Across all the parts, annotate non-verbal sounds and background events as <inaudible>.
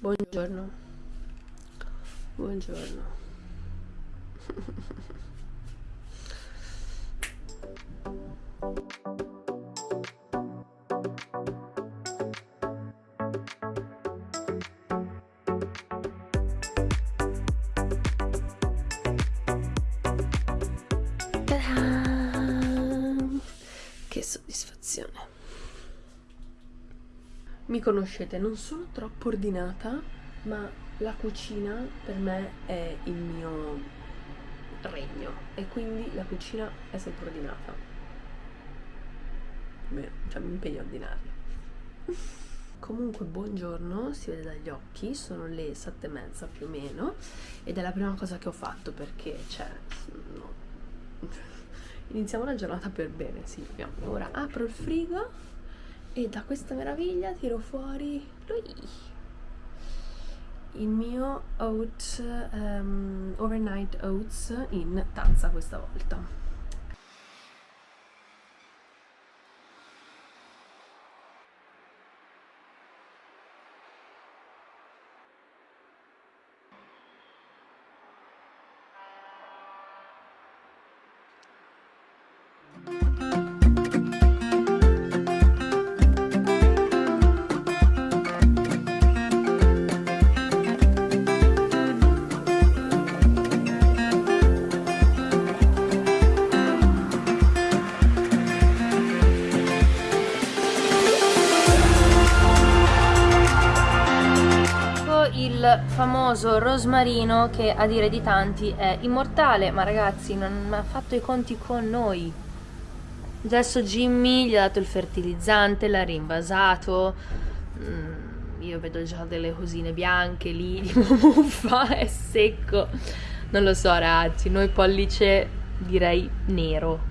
Buongiorno. Buongiorno. Mi conoscete, non sono troppo ordinata, ma la cucina per me è il mio regno e quindi la cucina è sempre ordinata. Beh, cioè mi impegno a ordinarla. <laughs> Comunque buongiorno, si vede dagli occhi, sono le sette e mezza più o meno ed è la prima cosa che ho fatto perché, cioè, no. <laughs> iniziamo la giornata per bene, Silvia. Ora apro il frigo e da questa meraviglia tiro fuori lui il mio oat um, overnight oats in tazza questa volta famoso rosmarino che a dire di tanti è immortale. Ma ragazzi non ha fatto i conti con noi. Adesso Jimmy gli ha dato il fertilizzante l'ha rinvasato mm, io vedo già delle cosine bianche lì <laughs> di muffa è secco. Non lo so ragazzi noi pollice direi nero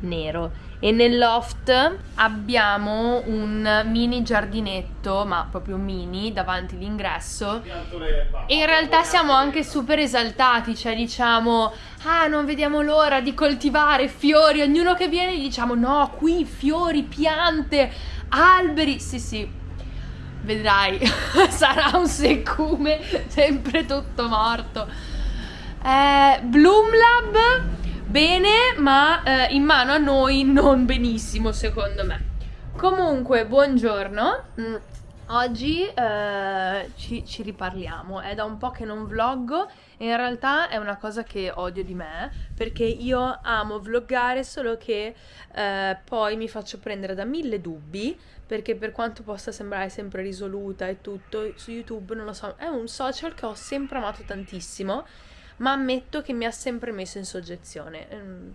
nero e nel loft abbiamo un mini giardinetto, ma proprio mini, davanti all'ingresso. E in realtà siamo anche super esaltati, cioè diciamo, ah non vediamo l'ora di coltivare fiori, ognuno che viene gli diciamo no, qui fiori, piante, alberi, sì sì, vedrai, <laughs> sarà un seccume, <laughs> sempre tutto morto. Eh, Bloom Lab bene, ma eh, in mano a noi non benissimo, secondo me. Comunque, buongiorno. Mm, oggi eh, ci, ci, riparliamo. È da un po' che non vloggo e in realtà è una cosa che odio di me perché io amo vloggare, solo che eh, poi mi faccio prendere da mille dubbi perché per quanto possa sembrare sempre risoluta e tutto, su YouTube non lo so, è un social che ho sempre amato tantissimo ma ammetto che mi ha sempre messo in soggezione. Mm,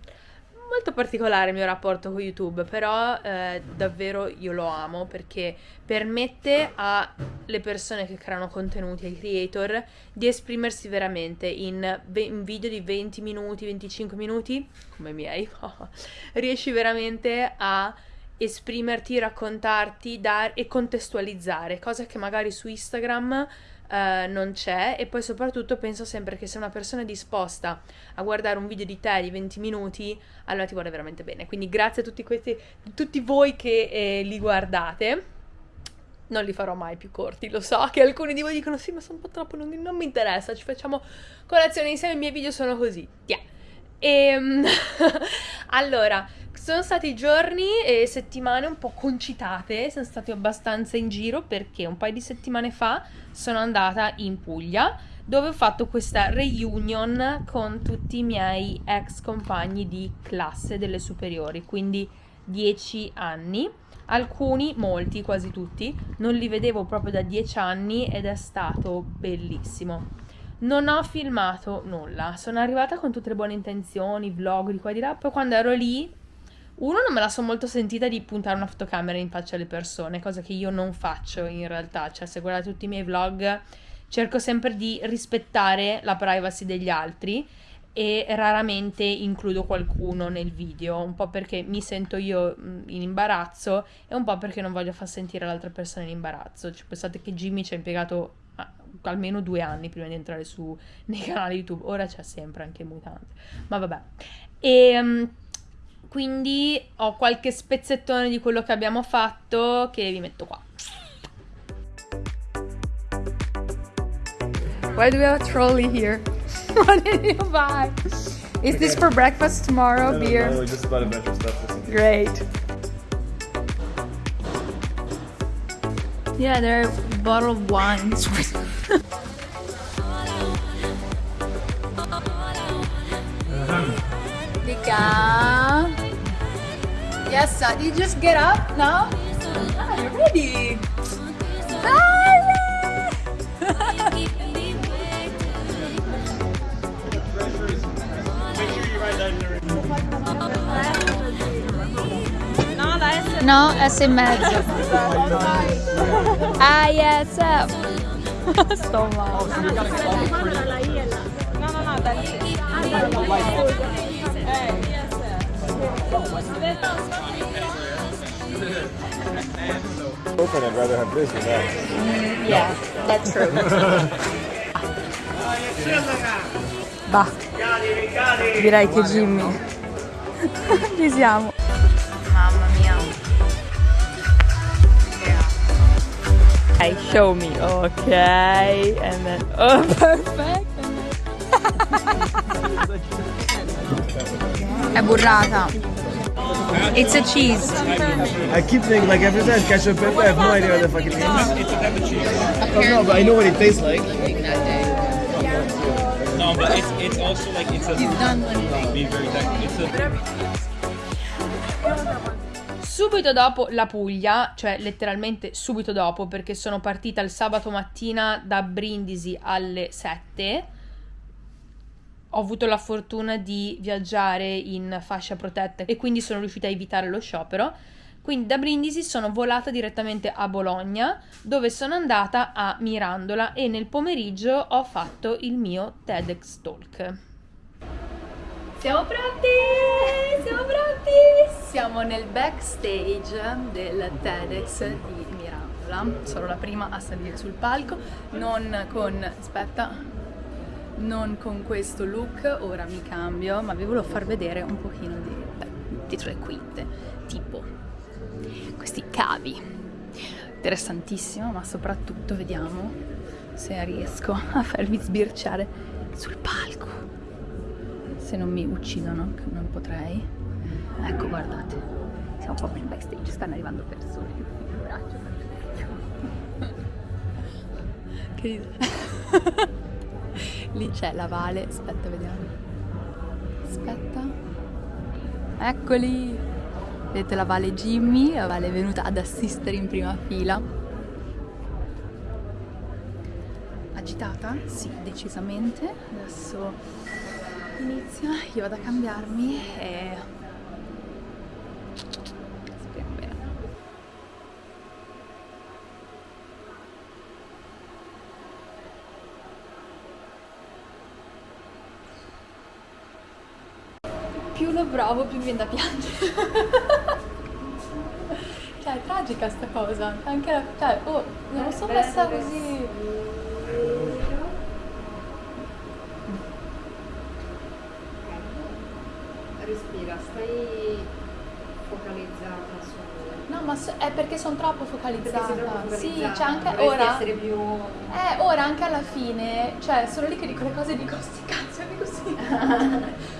molto particolare il mio rapporto con YouTube, però eh, davvero io lo amo perché permette alle persone che creano contenuti, ai creator, di esprimersi veramente in, in video di 20 minuti, 25 minuti, come i miei, <laughs> riesci veramente a esprimerti, raccontarti dar- e contestualizzare, cosa che magari su Instagram Uh, non c'è e poi soprattutto penso sempre che se una persona è disposta a guardare un video di te di 20 minuti allora ti vuole veramente bene. Quindi grazie a tutti questi tutti voi che eh, li guardate. Non li farò mai più corti, lo so che alcuni di voi dicono sì ma sono un po' troppo, non, non mi interessa, ci facciamo colazione insieme, i miei video sono così, yeah. E um, <laughs> allora, sono stati giorni e settimane un po' concitate, sono stati abbastanza in giro perché un paio di settimane fa sono andata in Puglia dove ho fatto questa reunion con tutti i miei ex compagni di classe delle superiori, quindi 10 anni. Alcuni, molti, quasi tutti, non li vedevo proprio da 10 anni ed è stato bellissimo. Non ho filmato nulla, sono arrivata con tutte le buone intenzioni, vlog di qua e di là, poi quando ero lì, uno non me la sono molto sentita di puntare una fotocamera in faccia alle persone, cosa che io non faccio in realtà, cioè se guardate tutti i miei vlog cerco sempre di rispettare la privacy degli altri e raramente includo qualcuno nel video, un po' perché mi sento io in imbarazzo e un po' perché non voglio far sentire l'altra persona in imbarazzo. Cioè, pensate che Jimmy ci ha impiegato almeno due anni prima di entrare su <laughs> nei canali YouTube. Ora c'è sempre anche mutante. Ma vabbè. E um, quindi ho qualche spezzettone di quello che abbiamo fatto che vi metto qua. Why do we have a trolley here? <laughs> what did you buy? Is this for breakfast tomorrow? Beer? No, just about adventure stuff. Great. Yeah, there are bottled wines. Yes, sir. Did you just get up now? Ah, you're ready. Ah, No, S e mezzo. Ah, yes. <laughs> Sto male. Open, I'd rather have this than that. Yeah, that's true. <laughs> Bah, direi che Jimmy. <laughs> Ci siamo. Mamma mia. Ok, show me. Ok, and then. Oh, <laughs> perfect. È burrata. It's a cheese. I keep thinking, like, every time ketchup pepper, I have no idea what the fuck it means. It's a pepper cheese. I don't know, but I know what it tastes like. No, but it's it's also like it's a. He's done Being very technical. It's a. Subito dopo la Puglia, cioè letteralmente subito dopo, perché sono partita il sabato mattina da Brindisi alle 7. Ho avuto la fortuna di viaggiare in fascia protetta e quindi sono riuscita a evitare lo sciopero. Quindi da Brindisi sono volata direttamente a Bologna, dove sono andata a Mirandola e nel pomeriggio ho fatto il mio TEDx Talk. Siamo pronti! Siamo pronti! Siamo nel backstage del TEDx di Mirandola. Sono la prima a salire sul palco, non con... aspetta, non con questo look, ora mi cambio, ma vi volevo far vedere un pochino di beh, dietro le quinte, tipo questi cavi. Interessantissimo, ma soprattutto vediamo se riesco a farvi sbirciare sul palco. Se non mi uccidono, che non potrei. Ecco, guardate, siamo proprio in backstage, stanno arrivando persone. Il braccio, Che ridere. <laughs> Lì c'è la Vale, aspetta, vediamo. Aspetta. Eccoli. Vedete la Vale Jimmy, la Vale è venuta ad assistere in prima fila. Agitata? Sì, decisamente. Adesso inizia, io vado a cambiarmi e... Speriamo bene. Più lo provo, più mi viene da piangere. <laughs> cioè, è tragica sta cosa. Anche la... Cioè, oh, non lo so messa così. Respira, stai focalizzata su... No, ma so- è perché sono troppo focalizzata. Perché troppo Sì, focalizzata. c'è anche Dovresti ora. essere più... Eh, ora anche alla fine, cioè, sono lì che dico le cose e dico, sti cazzo, dico sì. <laughs>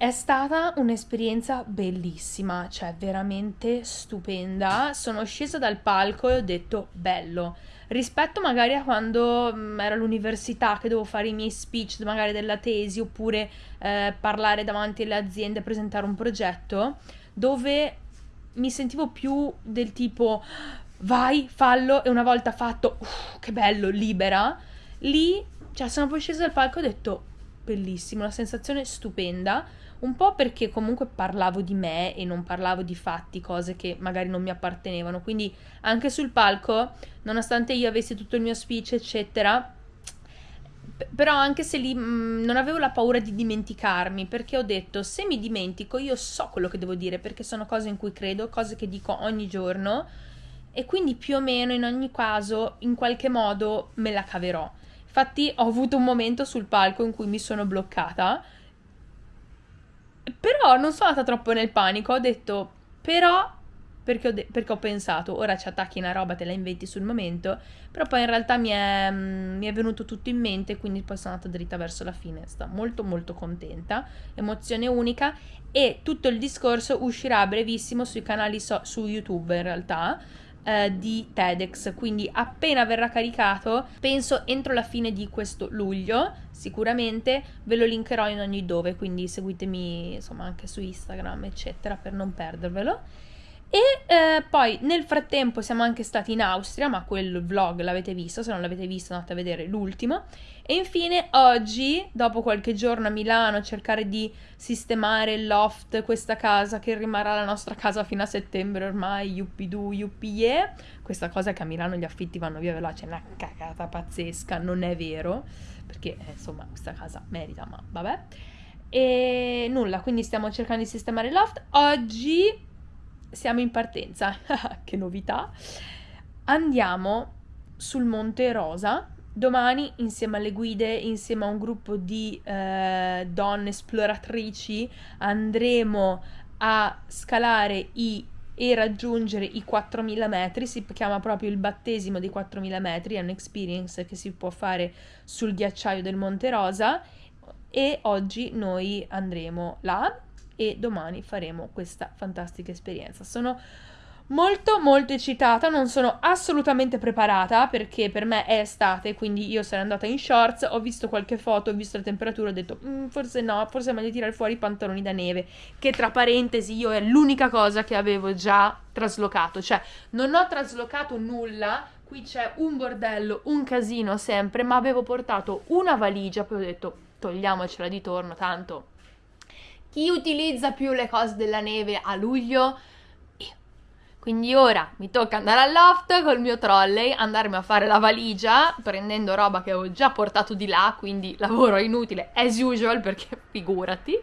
È stata un'esperienza bellissima, cioè veramente stupenda. Sono scesa dal palco e ho detto bello. Rispetto magari a quando mm, ero all'università che dovevo fare i miei speech, magari della tesi, oppure eh, parlare davanti alle aziende, presentare un progetto, dove mi sentivo più del tipo vai, fallo e una volta fatto, uff, che bello, libera. Lì, cioè, sono poi scesa dal palco e ho detto bellissimo, una sensazione stupenda. Un po' perché comunque parlavo di me e non parlavo di fatti, cose che magari non mi appartenevano. Quindi anche sul palco, nonostante io avessi tutto il mio speech, eccetera, però anche se lì mh, non avevo la paura di dimenticarmi, perché ho detto se mi dimentico io so quello che devo dire, perché sono cose in cui credo, cose che dico ogni giorno e quindi più o meno in ogni caso in qualche modo me la caverò. Infatti ho avuto un momento sul palco in cui mi sono bloccata, però non sono andata troppo nel panico, ho detto però perché ho, de- perché ho, pensato, ora ci attacchi una roba, te la inventi sul momento, però poi in realtà mi è, mm, mi è venuto tutto in mente, quindi poi sono andata dritta verso la fine, sto molto molto contenta, emozione unica e tutto il discorso uscirà brevissimo sui canali so- su YouTube in realtà, eh, di TEDx, quindi appena verrà caricato, penso entro la fine di questo luglio, sicuramente ve lo linkerò in ogni dove, quindi seguitemi insomma anche su Instagram, eccetera, per non perdervelo. E eh, poi nel frattempo siamo anche stati in Austria, ma quel vlog l'avete visto, se non l'avete visto andate a vedere l'ultimo. E infine oggi, dopo qualche giorno a Milano, cercare di sistemare il loft, questa casa che rimarrà la nostra casa fino a settembre ormai, yuppidoo, yuppie. Questa cosa che a Milano gli affitti vanno via veloce, è una cagata pazzesca, non è vero, perché eh, insomma questa casa merita, ma vabbè. E nulla, quindi stiamo cercando di sistemare il loft. Oggi siamo in partenza, <laughs> che novità. Andiamo sul Monte Rosa. Domani, insieme alle guide, insieme a un gruppo di eh, donne esploratrici, andremo a scalare i, e raggiungere i 4000 metri. Si chiama proprio il battesimo dei 4000 metri, è un'experience che si può fare sul ghiacciaio del Monte Rosa. E oggi noi andremo là e domani faremo questa fantastica esperienza. Sono molto molto eccitata, non sono assolutamente preparata perché per me è estate, quindi io sarei andata in shorts, ho visto qualche foto, ho visto la temperatura, ho detto mm, forse no, forse è meglio tirare fuori i pantaloni da neve, che tra parentesi io è l'unica cosa che avevo già traslocato, cioè non ho traslocato nulla, qui c'è un bordello, un casino sempre, ma avevo portato una valigia, poi ho detto togliamocela di torno, tanto chi utilizza più le cose della neve a luglio? Io. Quindi ora mi tocca andare al loft col mio trolley, andarmi a fare la valigia, prendendo roba che avevo già portato di là, quindi lavoro inutile as usual perché <laughs> figurati.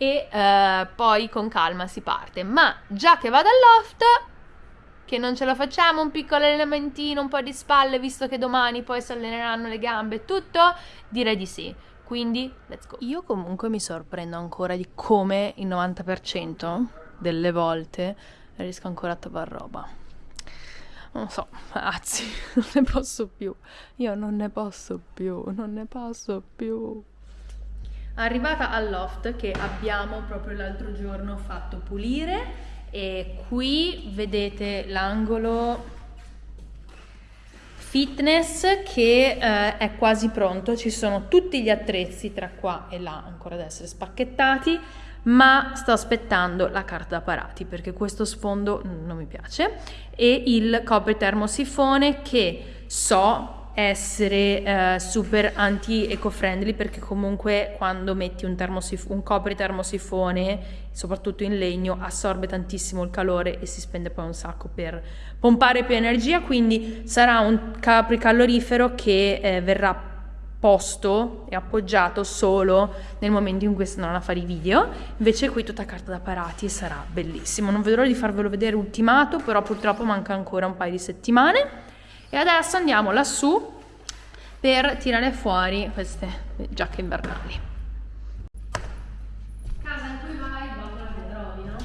E eh, poi con calma si parte. Ma già che vado al loft, che non ce la facciamo, un piccolo allenamento, un po' di spalle, visto che domani poi si alleneranno le gambe e tutto, direi di sì. Quindi, let's go. Io comunque mi sorprendo ancora di come il 90% delle volte riesco ancora a trovare roba. Non so, ragazzi, <laughs> non ne posso più. Io non ne posso più, non ne posso più. Arrivata al loft che abbiamo proprio l'altro giorno fatto pulire e qui vedete l'angolo fitness che eh, è quasi pronto, ci sono tutti gli attrezzi tra qua e là ancora da essere spacchettati, ma sto aspettando la carta da parati perché questo sfondo non mi piace. E il copre termosifone che so essere eh, super anti-eco-friendly perché comunque quando metti un, termosif- un copri termosifone, soprattutto in legno, assorbe tantissimo il calore e si spende poi un sacco per pompare più energia, quindi sarà un capri calorifero che eh, verrà posto e appoggiato solo nel momento in cui si andranno a fare i video. Invece qui tutta carta da parati e sarà bellissimo. Non vedrò di farvelo vedere ultimato però purtroppo manca ancora un paio di settimane e adesso andiamo lassù per tirare fuori queste giacche invernali. Casa in cui vai, botola che trovi, no?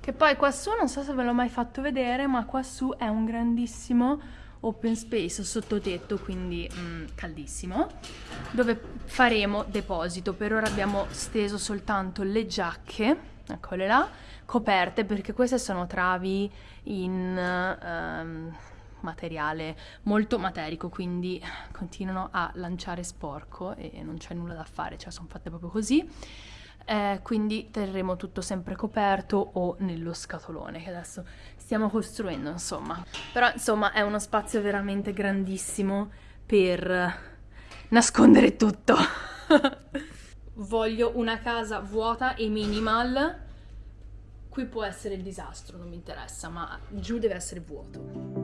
Che poi quassù, non so se ve l'ho mai fatto vedere, ma quassù è un grandissimo open space sottotetto, quindi mm, caldissimo, dove faremo deposito. Per ora abbiamo steso soltanto le giacche, eccole là, coperte perché queste sono travi in um, materiale molto materico, quindi continuano a lanciare sporco e non c'è nulla da fare, cioè sono fatte proprio così. Eh, quindi terremo tutto sempre coperto o nello scatolone che adesso stiamo costruendo insomma però insomma è uno spazio veramente grandissimo per nascondere tutto. <laughs> Voglio una casa vuota e minimal. Qui può essere il disastro, non mi interessa, ma giù deve essere vuoto.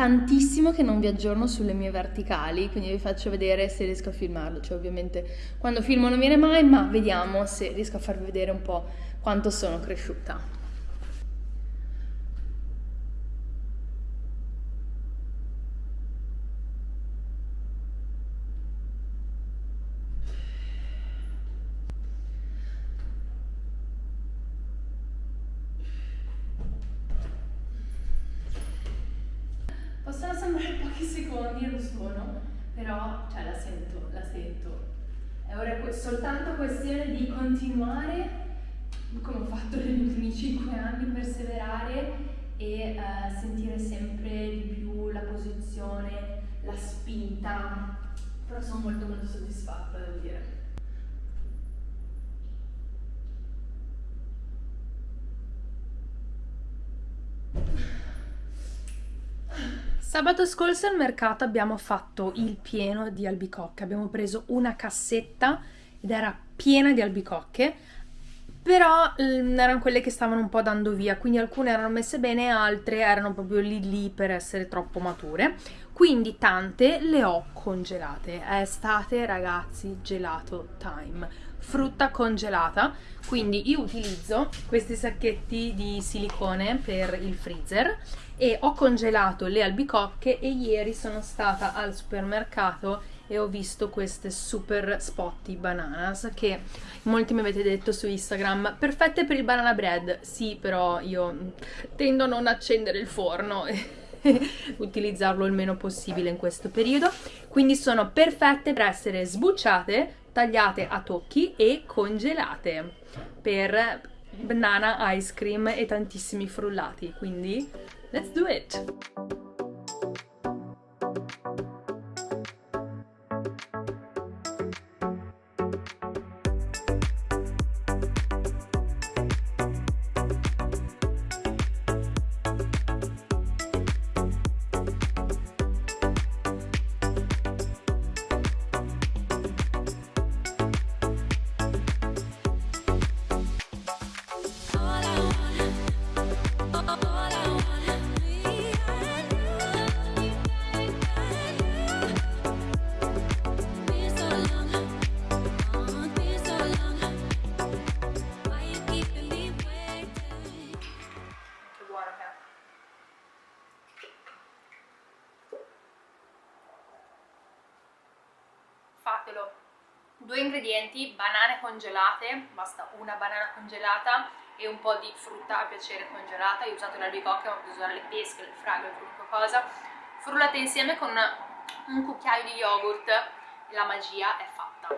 Tantissimo che non vi aggiorno sulle mie verticali, quindi vi faccio vedere se riesco a filmarlo. Cioè, ovviamente quando filmo non viene mai, ma vediamo se riesco a farvi vedere un po' quanto sono cresciuta. Possono sembrare e lo sono, però cioè, la sento, la sento. È ora soltanto questione di continuare, come ho fatto negli ultimi 5 anni, perseverare e eh, sentire sempre di più la posizione, la spinta. Però sono molto molto soddisfatta, devo dire. Sabato scorso al mercato abbiamo fatto il pieno di albicocche, abbiamo preso una cassetta ed era piena di albicocche, però mm, erano quelle che stavano un po' dando via, quindi alcune erano messe bene, altre erano proprio lì lì per essere troppo mature. Quindi tante le ho congelate. È estate, ragazzi, gelato time. Frutta congelata, quindi io utilizzo questi sacchetti di silicone per il freezer e ho congelato le albicocche e ieri sono stata al supermercato e ho visto queste super spotty bananas che molti mi avete detto su Instagram perfette per il banana bread. Sì però io tendo a non accendere il forno e <laughs> utilizzarlo il meno possibile in questo periodo. Quindi sono perfette per essere sbucciate tagliate a tocchi e congelate per banana ice cream e tantissimi frullati. Quindi let's do it Fatelo. Due ingredienti, banane congelate, basta una banana congelata e un po' di frutta a piacere congelata. Io ho usato l'albicocca, ma posso usare le pesche, le fragole, qualunque cosa. Frullate insieme con un cucchiaio di yogurt e la magia è fatta.